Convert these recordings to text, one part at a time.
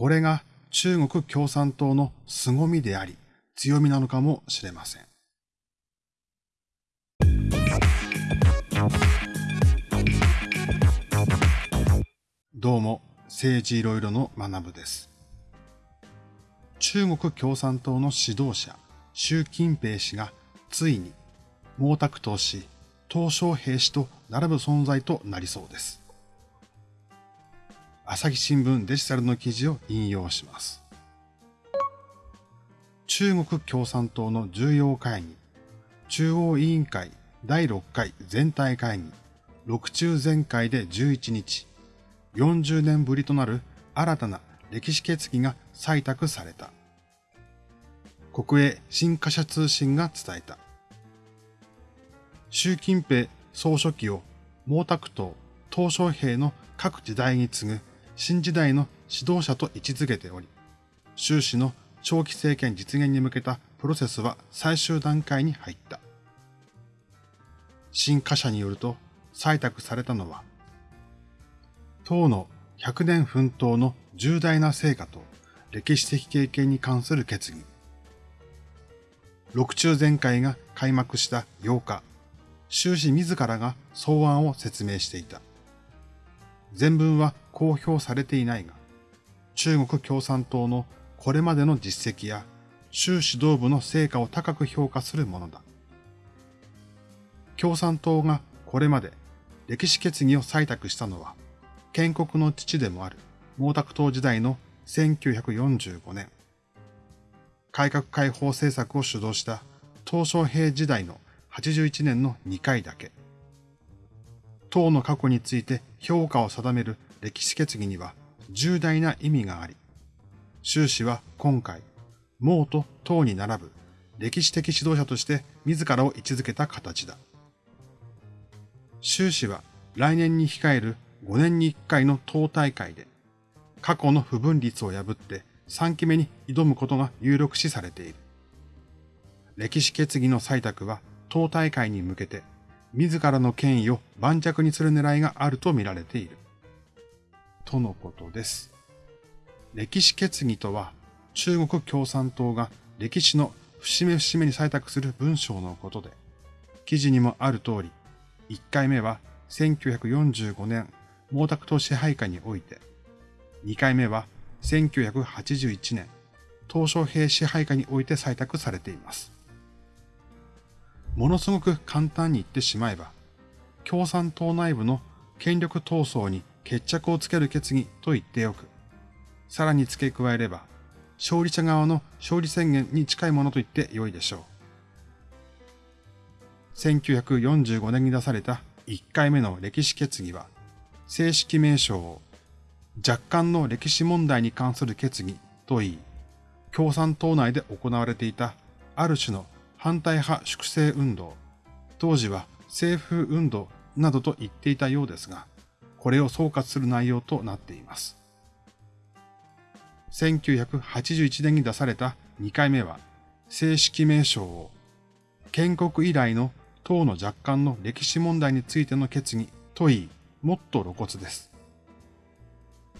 これが中国共産党の凄みであり、強みなのかもしれません。どうも、政治いろいろの学部です。中国共産党の指導者、習近平氏がついに毛沢東氏、鄧小平氏と並ぶ存在となりそうです。朝日新聞デジタルの記事を引用します。中国共産党の重要会議、中央委員会第6回全体会議、6中全会で11日、40年ぶりとなる新たな歴史決議が採択された。国営新華社通信が伝えた。習近平総書記を毛沢東、鄧小平の各時代に次ぐ新時代の指導者と位置づけており、習氏の長期政権実現に向けたプロセスは最終段階に入った。新華社によると採択されたのは、党の100年奮闘の重大な成果と歴史的経験に関する決議。六中全会が開幕した8日、習氏自らが草案を説明していた。全文は公表されていないが、中国共産党のこれまでの実績や習指導部の成果を高く評価するものだ。共産党がこれまで歴史決議を採択したのは、建国の父でもある毛沢東時代の1945年、改革開放政策を主導した鄧小平時代の81年の2回だけ。党の過去について評価を定める歴史決議には重大な意味があり、習氏は今回、毛と党に並ぶ歴史的指導者として自らを位置づけた形だ。習氏は来年に控える5年に1回の党大会で、過去の不分率を破って3期目に挑むことが有力視されている。歴史決議の採択は党大会に向けて、自らの権威を盤石にする狙いがあると見られている。とのことです。歴史決議とは、中国共産党が歴史の節目節目に採択する文章のことで、記事にもある通り、1回目は1945年毛沢東支配下において、2回目は1981年鄧小平支配下において採択されています。ものすごく簡単に言ってしまえば、共産党内部の権力闘争に決着をつける決議と言っておく。さらに付け加えれば、勝利者側の勝利宣言に近いものと言って良いでしょう。1945年に出された1回目の歴史決議は、正式名称を若干の歴史問題に関する決議と言い、共産党内で行われていたある種の反対派粛清運動、当時は政府運動などと言っていたようですが、これを総括する内容となっています。1981年に出された2回目は、正式名称を、建国以来の党の若干の歴史問題についての決議と言い、もっと露骨です。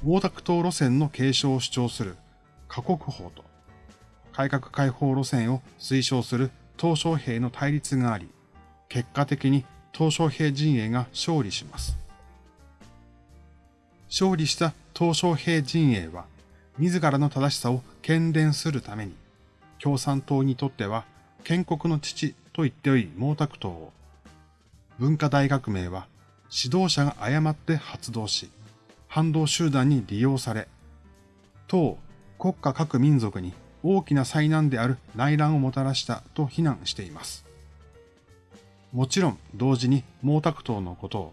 毛沢東路線の継承を主張する過国法と、改革開放路線を推奨する鄧小平の対立があり、結果的に鄧小平陣営が勝利します。勝利した鄧小平陣営は、自らの正しさを喧伝するために、共産党にとっては建国の父と言っており毛沢東を、文化大革命は指導者が誤って発動し、反動集団に利用され、党、国家各民族に大きな災難である内乱をもたらしたと非難しています。もちろん同時に毛沢東のことを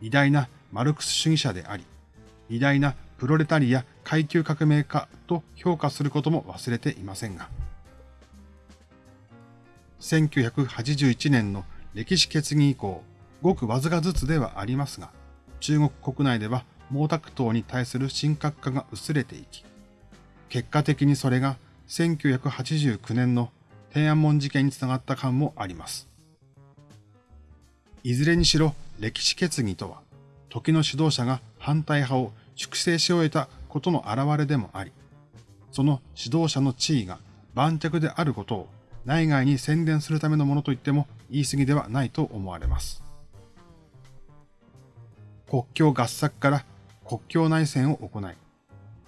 偉大なマルクス主義者であり、偉大なプロレタリア階級革命家と評価することも忘れていませんが、1981年の歴史決議以降、ごくわずかずつではありますが、中国国内では毛沢東に対する深刻化が薄れていき、結果的にそれが1989年の天安門事件につながった感もあります。いずれにしろ歴史決議とは、時の指導者が反対派を粛清し終えたことの表れでもあり、その指導者の地位が盤石であることを内外に宣伝するためのものと言っても言い過ぎではないと思われます。国境合作から国境内戦を行い、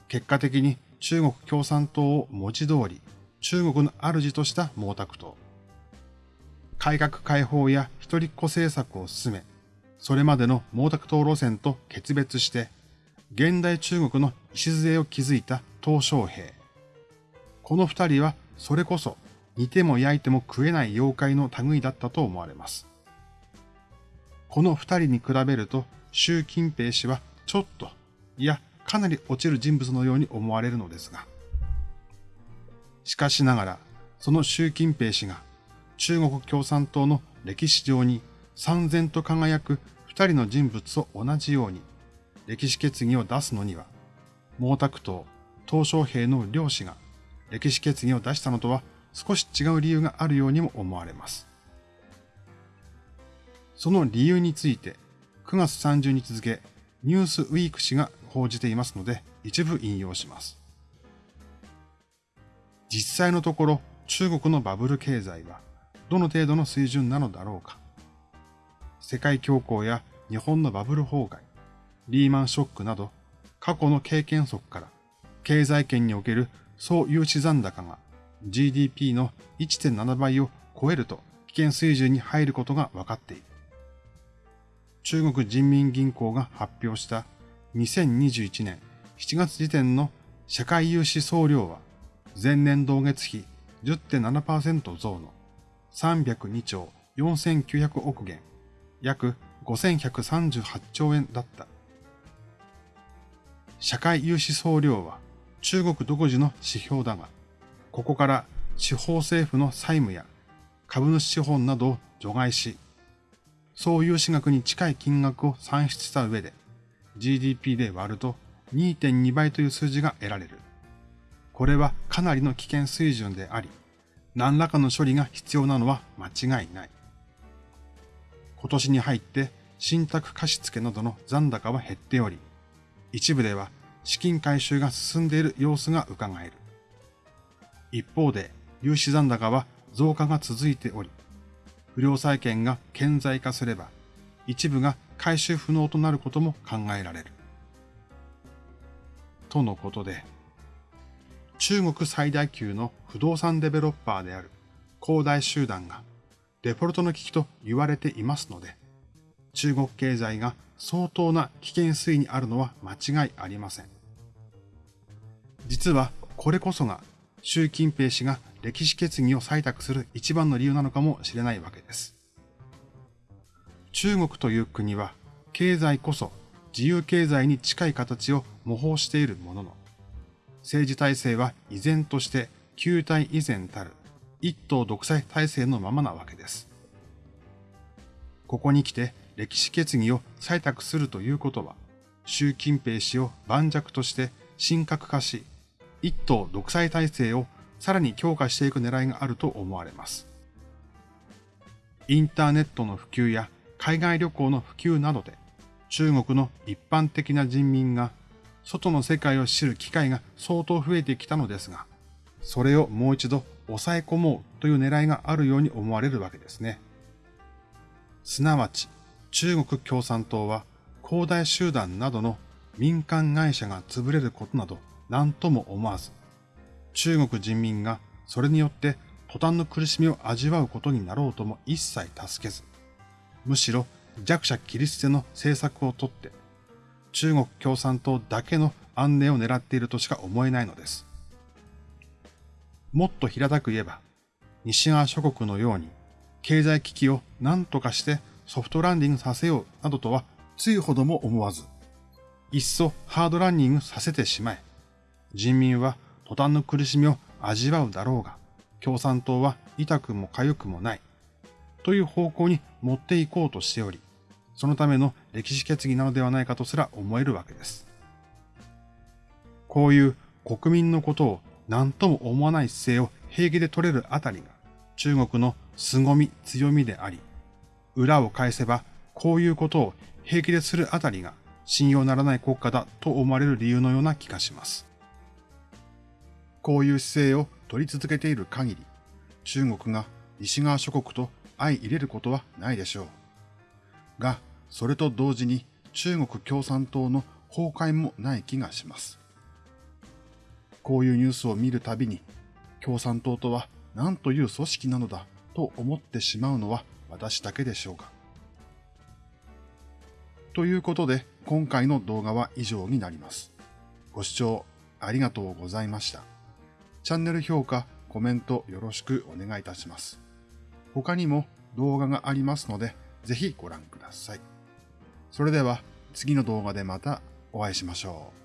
結果的に中国共産党を文字通り中国の主とした毛沢東。改革開放や一人っ子政策を進め、それまでの毛沢東路線と決別して、現代中国の礎を築いた鄧小平。この二人はそれこそ煮ても焼いても食えない妖怪の類だったと思われます。この二人に比べると習近平氏はちょっと、いや、かなり落ちる人物のように思われるのですが。しかしながら、その習近平氏が中国共産党の歴史上に三千と輝く二人の人物と同じように歴史決議を出すのには、毛沢東、鄧小平の両氏が歴史決議を出したのとは少し違う理由があるようにも思われます。その理由について9月30日付ニュースウィーク誌が報じていますので一部引用します。実際のところ中国のバブル経済はどの程度の水準なのだろうか。世界恐慌や日本のバブル崩壊、リーマンショックなど、過去の経験則から、経済圏における総融資残高が GDP の1.7倍を超えると危険水準に入ることが分かっている。中国人民銀行が発表した2021年7月時点の社会融資総量は前年同月比10.7%増の302兆4900億元約5138兆円だった。社会融資総量は中国独自の指標だが、ここから地方政府の債務や株主資本などを除外し、総融資額に近い金額を算出した上で GDP で割ると2.2倍という数字が得られる。これはかなりの危険水準であり、何らかの処理が必要なのは間違いない。今年に入って信託貸付などの残高は減っており、一部では資金回収が進んでいる様子が伺える。一方で、融資残高は増加が続いており、不良債権が顕在化すれば、一部が回収不能となることも考えられる。とのことで、中国最大級の不動産デベロッパーである恒大集団がデフォルトの危機と言われていますので、中国経済が相当な危険水位にあるのは間違いありません。実はこれこそが習近平氏が歴史決議を採択する一番の理由なのかもしれないわけです。中国という国は経済こそ自由経済に近い形を模倣しているものの、政治体制は依然として旧体以前たる一党独裁体制のままなわけです。ここに来て歴史決議を採択するということは、習近平氏を盤石として神格化し、一党独裁体制をさらに強化していく狙いがあると思われます。インターネットの普及や海外旅行の普及などで、中国の一般的な人民が外の世界を知る機会が相当増えてきたのですが、それをもう一度抑え込もうという狙いがあるように思われるわけですね。すなわち、中国共産党は、恒大集団などの民間会社が潰れることなど何とも思わず、中国人民がそれによって途端の苦しみを味わうことになろうとも一切助けず、むしろ弱者切り捨ての政策をとって、中国共産党だけの安寧を狙っているとしか思えないのです。もっと平たく言えば、西側諸国のように経済危機を何とかしてソフトランディングさせようなどとはついほども思わず、いっそハードランニングさせてしまえ。人民は途端の苦しみを味わうだろうが、共産党は痛くも痒くもない。という方向に持っていこうとしており、そのための歴史決議なのではないかとすら思えるわけです。こういう国民のことを何とも思わない姿勢を平気で取れるあたりが中国の凄み強みであり、裏を返せばこういうことを平気でするあたりが信用ならない国家だと思われる理由のような気がします。こういう姿勢を取り続けている限り、中国が西側諸国と相入れることはないでしょう。が、それと同時に中国共産党の崩壊もない気がします。こういうニュースを見るたびに、共産党とは何という組織なのだと思ってしまうのは私だけでしょうか。ということで、今回の動画は以上になります。ご視聴ありがとうございました。チャンネル評価、コメントよろしくお願いいたします。他にも動画がありますので、ぜひご覧ください。それでは次の動画でまたお会いしましょう。